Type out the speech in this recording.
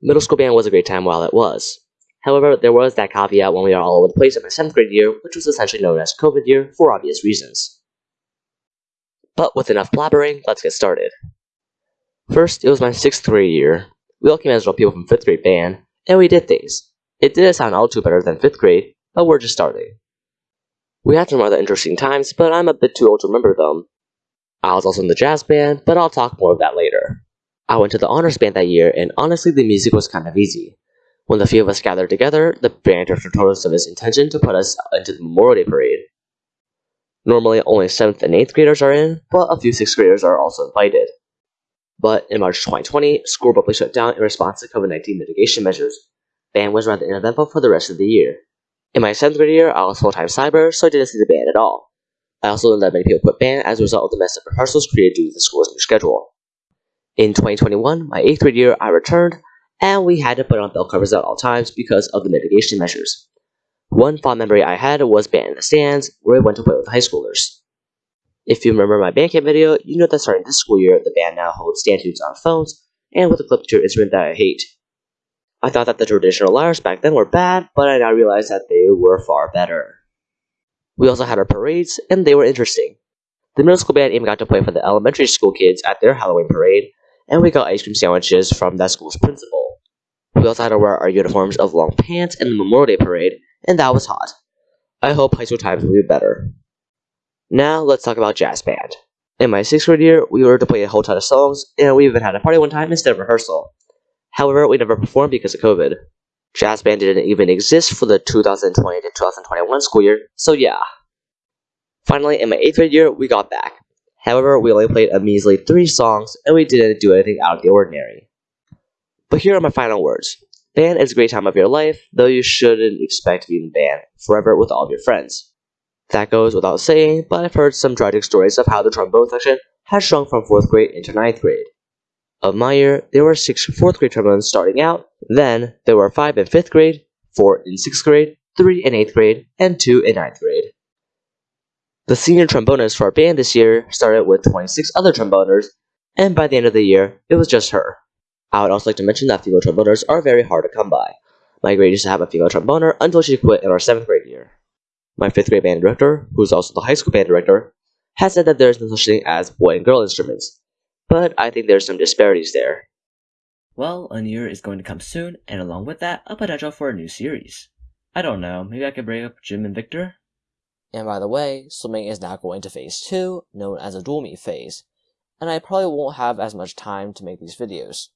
Middle school band was a great time while it was. However, there was that caveat when we were all over the place in my 7th grade year, which was essentially known as COVID year for obvious reasons. But with enough blabbering, let's get started. First, it was my 6th grade year. We all came as people from 5th grade band, and we did things. It didn't sound all too better than 5th grade, but we're just starting. We had some rather interesting times, but I'm a bit too old to remember them. I was also in the jazz band, but I'll talk more of that later. I went to the honors band that year, and honestly, the music was kind of easy. When the few of us gathered together, the band director told us of his intention to put us into the Memorial Day Parade. Normally, only 7th and 8th graders are in, but a few 6th graders are also invited. But in March 2020, school abruptly shut down in response to COVID 19 mitigation measures. Band was rather uneventful for the rest of the year. In my 7th grade year, I was full time cyber, so I didn't see the band at all. I also learned that many people quit band as a result of the massive rehearsals created due to the school's new schedule. In 2021, my 8th grade year, I returned, and we had to put on bell covers at all times because of the mitigation measures. One fond memory I had was band in the stands, where we went to play with high schoolers. If you remember my Bandcamp video, you know that starting this school year, the band now holds stand tunes on phones, and with a clip to instrument that I hate. I thought that the traditional lyres back then were bad, but I now realize that they were far better. We also had our parades, and they were interesting. The middle school band even got to play for the elementary school kids at their Halloween parade, and we got ice cream sandwiches from that school's principal. We also had to wear our uniforms of long pants in the Memorial Day parade, and that was hot. I hope high school times will be better. Now, let's talk about jazz band. In my sixth grade year, we were to play a whole ton of songs, and we even had a party one time instead of rehearsal. However, we never performed because of COVID. Jazz band didn't even exist for the 2020 to 2021 school year, so yeah. Finally, in my 8th grade year, we got back. However, we only played a measly 3 songs, and we didn't do anything out of the ordinary. But here are my final words. Band is a great time of your life, though you shouldn't expect to be in the band forever with all of your friends. That goes without saying, but I've heard some tragic stories of how the trombone section has shrunk from 4th grade into 9th grade. Of my year, there were 6 4th grade trombones starting out, then there were 5 in 5th grade, 4 in 6th grade, 3 in 8th grade, and 2 in 9th grade. The senior trombonist for our band this year started with 26 other tromboners, and by the end of the year, it was just her. I would also like to mention that female tromboners are very hard to come by. My grade used to have a female tromboner until she quit in our 7th grade year. My 5th grade band director, who is also the high school band director, has said that there is no such thing as boy and girl instruments, but I think there's some disparities there. Well, a new year is going to come soon, and along with that, a potential for a new series. I don't know, maybe I could bring up Jim and Victor? And by the way, swimming is now going to phase 2, known as a dual meet phase, and I probably won't have as much time to make these videos.